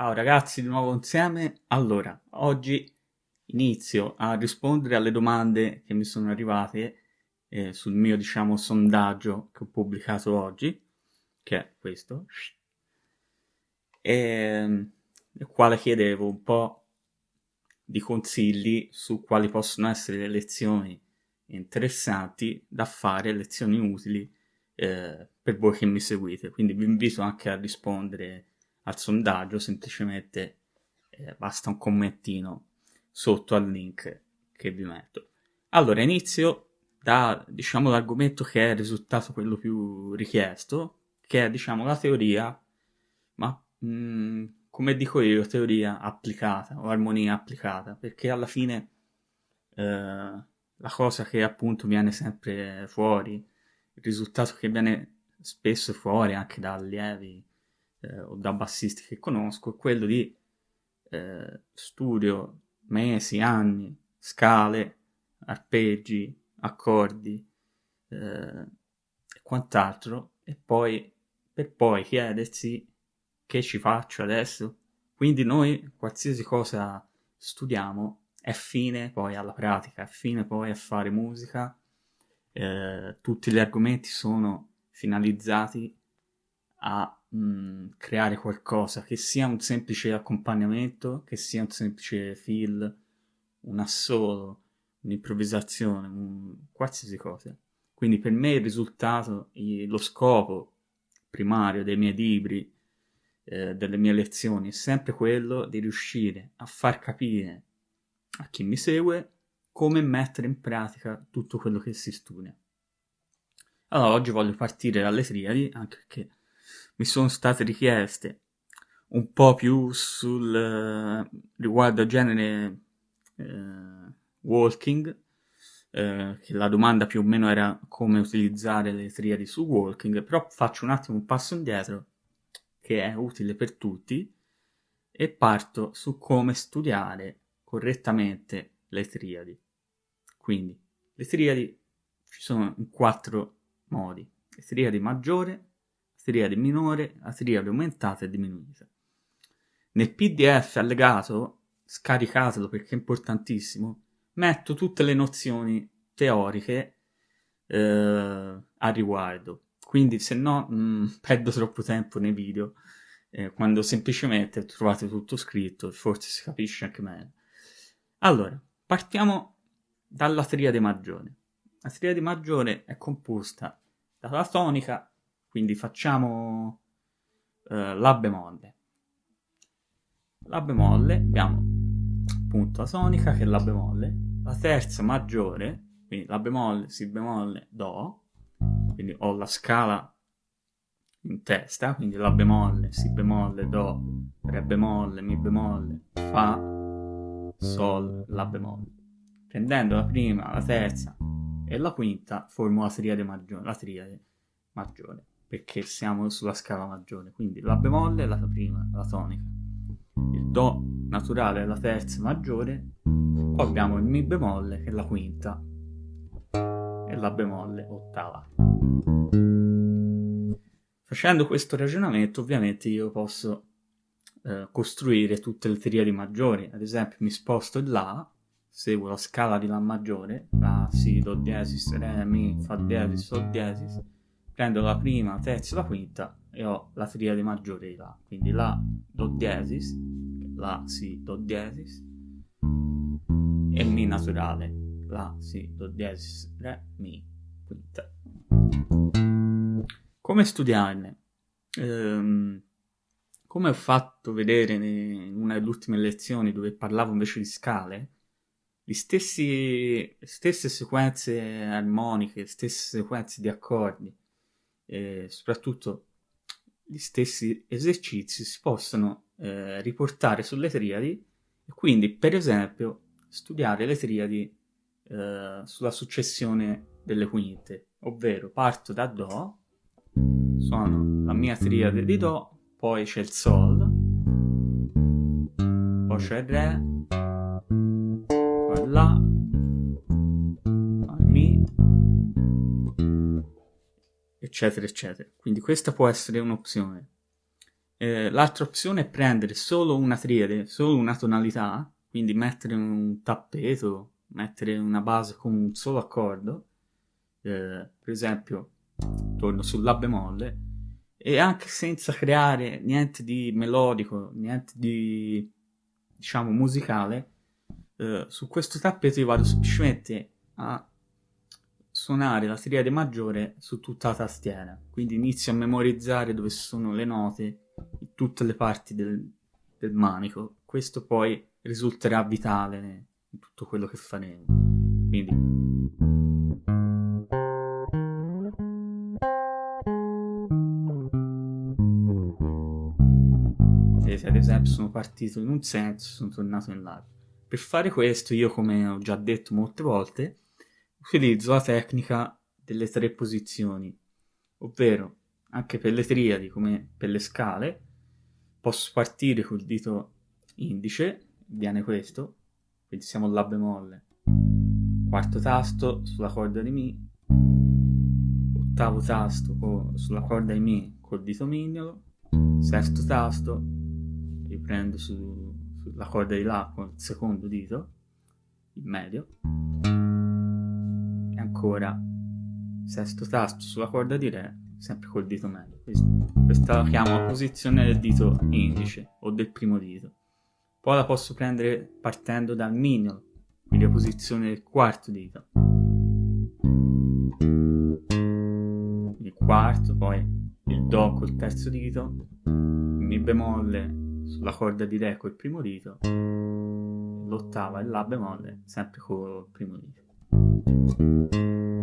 Ciao ragazzi, di nuovo insieme. Allora, oggi inizio a rispondere alle domande che mi sono arrivate eh, sul mio, diciamo, sondaggio che ho pubblicato oggi, che è questo, e nel quale chiedevo un po' di consigli su quali possono essere le lezioni interessanti da fare, lezioni utili eh, per voi che mi seguite. Quindi vi invito anche a rispondere al sondaggio, semplicemente eh, basta un commentino sotto al link che vi metto. Allora, inizio da, diciamo, l'argomento che è risultato quello più richiesto, che è, diciamo, la teoria, ma mh, mm, come dico io, teoria applicata o armonia applicata, perché alla fine eh, la cosa che appunto viene sempre fuori, il risultato che viene spesso fuori anche da allievi eh, o da bassisti che conosco è quello di eh, studio mesi, anni, scale, arpeggi, accordi eh, e quant'altro e poi per poi chiedersi che ci faccio adesso. Quindi noi qualsiasi cosa studiamo è fine poi alla pratica, è fine poi a fare musica. Eh, tutti gli argomenti sono finalizzati a mh, mm, creare qualcosa che sia un semplice accompagnamento, che sia un semplice fill, un assolo, un'improvvisazione, un, qualsiasi cosa. Quindi per me il risultato, lo scopo primario dei miei libri, eh, delle mie lezioni, è sempre quello di riuscire a far capire a chi mi segue come mettere in pratica tutto quello che si studia. Allora, oggi voglio partire dalle triadi, anche perché mi sono state richieste un po' più sul uh, riguardo genere uh, walking, uh, che la domanda più o meno era come utilizzare le triadi su walking, però faccio un attimo un passo indietro che è utile per tutti e parto su come studiare correttamente le triadi. Quindi le triadi ci sono in quattro modi. Le triadi maggiore, triade minore, la triade aumentata e diminuita. Nel PDF allegato, scaricatelo perché è importantissimo, metto tutte le nozioni teoriche eh, a riguardo. Quindi se no mh, mm, perdo troppo tempo nei video, eh, quando semplicemente trovate tutto scritto e forse si capisce anche meglio. Allora, partiamo dalla triade maggiore. La triade maggiore è composta dalla tonica quindi facciamo eh, La bemolle. La bemolle, abbiamo appunto la tonica che è La bemolle, la terza maggiore, quindi La bemolle, Si bemolle, Do, quindi ho la scala in testa, quindi La bemolle, Si bemolle, Do, Re bemolle, Mi bemolle, Fa, Sol, La bemolle. Prendendo la prima, la terza e la quinta formo la triade maggiore. La triade maggiore perché siamo sulla scala maggiore, quindi la bemolle è la prima, la tonica, il do naturale è la terza maggiore, poi abbiamo il mi bemolle che è la quinta. E la bemolle ottava. Facendo questo ragionamento ovviamente io posso eh, costruire tutte le triadi maggiori, ad esempio mi sposto in La, seguo la scala di La maggiore, La, Si, Do diesis, Re, Mi, Fa diesis, Sol diesis, prendo la prima, la terza e la quinta e ho la triade maggiore di La. Quindi La, Do diesis, La, Si, Do diesis e Mi naturale. La, Si, Do diesis, Re, Mi, quinta. Come studiarne? Ehm, come ho fatto vedere in una delle ultime lezioni dove parlavo invece di scale, le stesse sequenze armoniche, le stesse sequenze di accordi e soprattutto gli stessi esercizi si possono eh, riportare sulle triadi e quindi per esempio studiare le triadi eh, sulla successione delle quinte, ovvero parto da Do, suono la mia triade di Do, poi c'è il Sol, poi c'è Re, poi La, eccetera, eccetera. Quindi questa può essere un'opzione. Eh, l'altra opzione è prendere solo una triade, solo una tonalità, quindi mettere un tappeto, mettere una base con un solo accordo, eh, per esempio torno sul La bemolle, e anche senza creare niente di melodico, niente di diciamo musicale, eh, su questo tappeto io vado semplicemente a suonare la triade maggiore su tutta la tastiera, quindi inizio a memorizzare dove sono le note in tutte le parti del, del manico, questo poi risulterà vitale in tutto quello che faremo. Quindi ad esempio sono partito in un senso sono tornato in l'altro. Per fare questo io, come ho già detto molte volte, utilizzo la tecnica delle tre posizioni, ovvero anche per le triadi come per le scale posso partire col dito indice, viene questo, quindi siamo La bemolle, quarto tasto sulla corda di Mi, ottavo tasto sulla corda di Mi col dito mignolo, sesto tasto, riprendo su, sulla corda di La con il secondo dito, il medio, ancora sesto tasto sulla corda di Re, sempre col dito medio. Questa la chiamo posizione del dito indice o del primo dito. Poi la posso prendere partendo dal mignolo, quindi la posizione del quarto dito. Il quarto, poi il Do col terzo dito, Mi bemolle sulla corda di Re col primo dito, l'ottava e La bemolle sempre col primo dito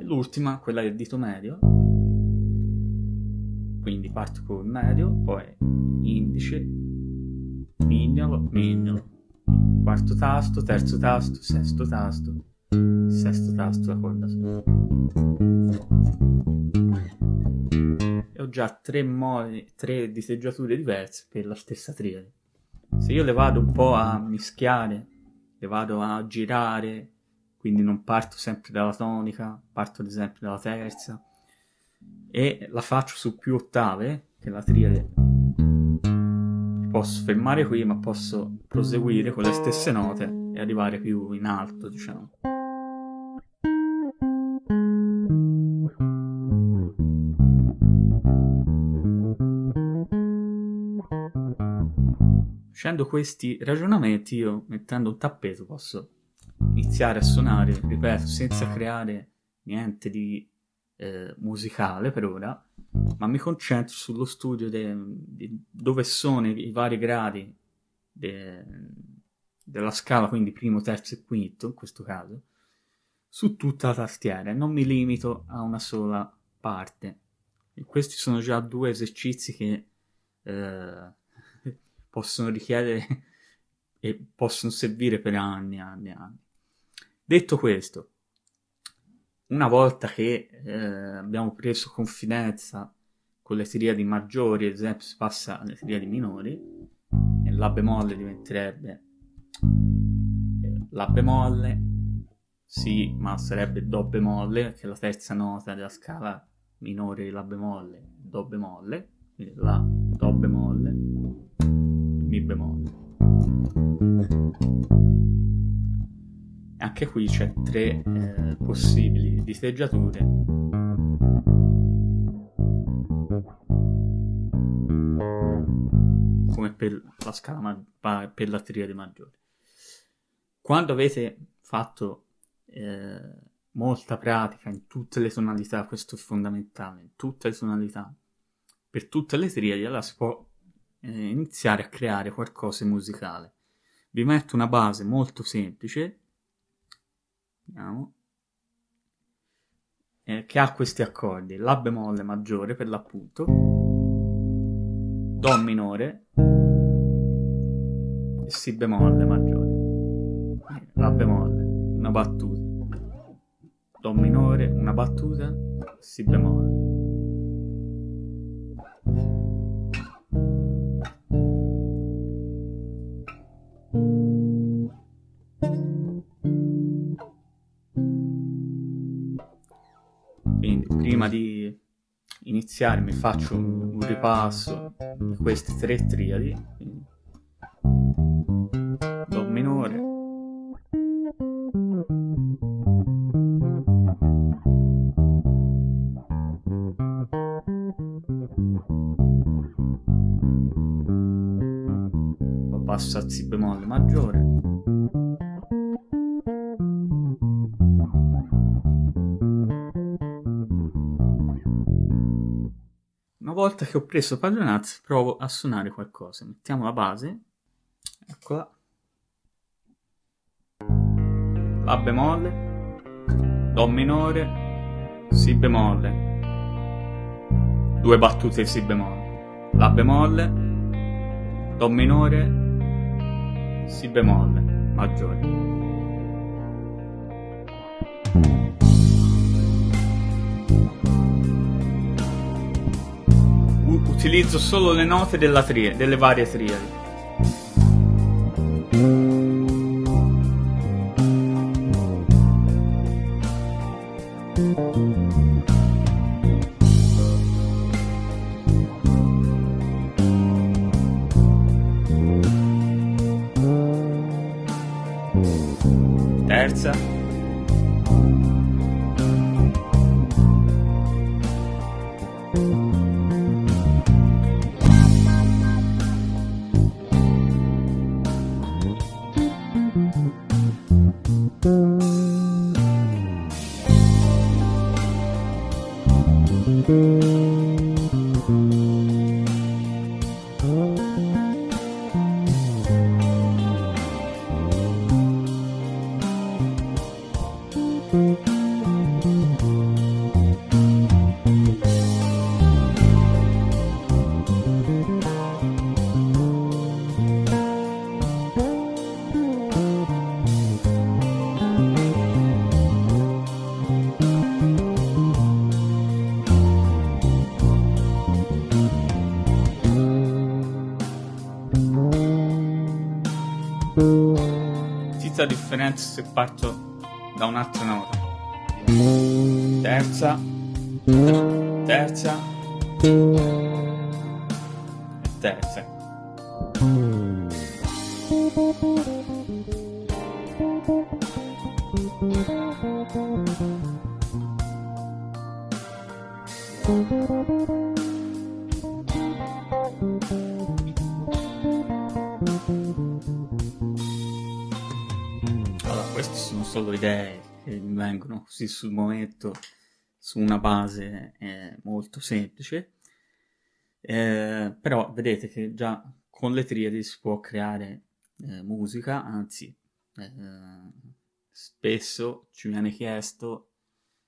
l'ultima, quella del dito medio, quindi parto col medio, poi indice, mignolo, mignolo, quarto tasto, terzo tasto, sesto tasto, sesto tasto, la corda. E ho già tre modi, tre diteggiature diverse per la stessa triade. Se io le vado un po' a mischiare, le vado a girare, quindi non parto sempre dalla tonica, parto ad esempio dalla terza e la faccio su più ottave, che la triade posso fermare qui ma posso proseguire con le stesse note e arrivare più in alto diciamo. Facendo questi ragionamenti io mettendo un tappeto posso iniziare a suonare, ripeto, senza creare niente di eh, musicale per ora, ma mi concentro sullo studio di dove sono i, i vari gradi de, della scala, quindi primo, terzo e quinto in questo caso, su tutta la tastiera e non mi limito a una sola parte. E questi sono già due esercizi che eh, possono richiedere e possono servire per anni e anni e anni. Detto questo, una volta che eh, abbiamo preso confidenza con le triadi maggiori, ad esempio si passa alle triadi minori, e La bemolle diventerebbe eh, La bemolle, sì, ma sarebbe Do bemolle, che è la terza nota della scala minore di La bemolle, Do bemolle, quindi La, Do bemolle, Mi bemolle anche qui c'è tre eh, possibili diteggiature come per la scala per la triade maggiore quando avete fatto eh, molta pratica in tutte le tonalità questo è fondamentale in tutte le tonalità per tutte le triadi allora si può eh, iniziare a creare qualcosa di musicale. Vi metto una base molto semplice Vediamo. Eh, che ha questi accordi. La bemolle maggiore per l'appunto. Do minore. E Si bemolle maggiore. La bemolle, una battuta. Do minore, una battuta. Si bemolle. Iniziare mi faccio un, ripasso di queste tre triadi, Do minore, passo a Si bemolle maggiore, volta che ho preso padronanza provo a suonare qualcosa. Mettiamo la base. Eccola. La bemolle. Do minore. Si bemolle. Due battute Si bemolle. La bemolle. Do minore. Si bemolle. Maggiore. Utilizzo solo le note delle varie triadi. Tizia differenza se parto da un'altra nota. Terza, terza terza. queste solo idee che mi vengono così sul momento su una base eh, molto semplice. Eh, però vedete che già con le triadi si può creare eh, musica anzi eh, spesso ci viene chiesto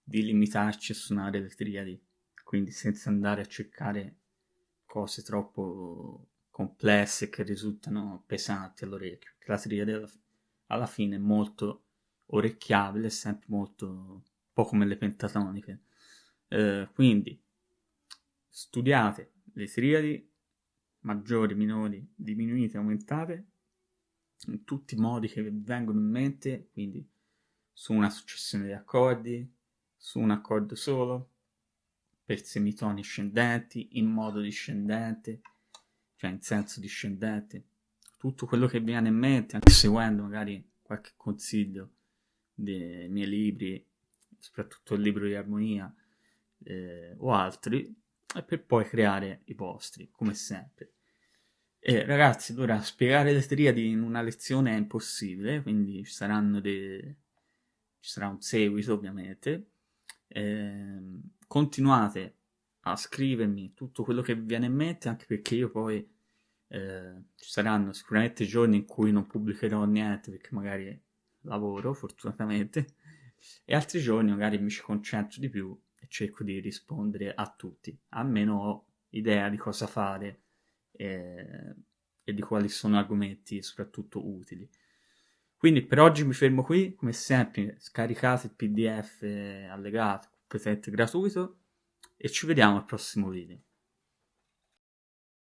di limitarci a suonare le triadi quindi senza andare a cercare cose troppo complesse che risultano pesanti all'orecchio la triade alla alla fine è molto orecchiabile, sempre molto un po' come le pentatoniche. Eh, quindi studiate le triadi maggiori, minori, diminuite, aumentate in tutti i modi che vi vengono in mente, quindi su una successione di accordi, su un accordo solo, per semitoni scendenti, in modo discendente, cioè in senso discendente, tutto quello che vi viene in mente, anche seguendo magari qualche consiglio dei miei libri, soprattutto il libro di armonia eh, o altri, e per poi creare i vostri, come sempre. E ragazzi, allora spiegare le triadi in una lezione è impossibile, quindi ci saranno dei... ci sarà un seguito ovviamente. Eh, continuate a scrivermi tutto quello che vi viene in mente, anche perché io poi eh, ci saranno sicuramente giorni in cui non pubblicherò niente perché magari lavoro fortunatamente e altri giorni magari mi ci concentro di più e cerco di rispondere a tutti almeno ho idea di cosa fare eh, e di quali sono argomenti soprattutto utili. Quindi per oggi mi fermo qui come sempre scaricate il pdf allegato presente gratuito e ci vediamo al prossimo video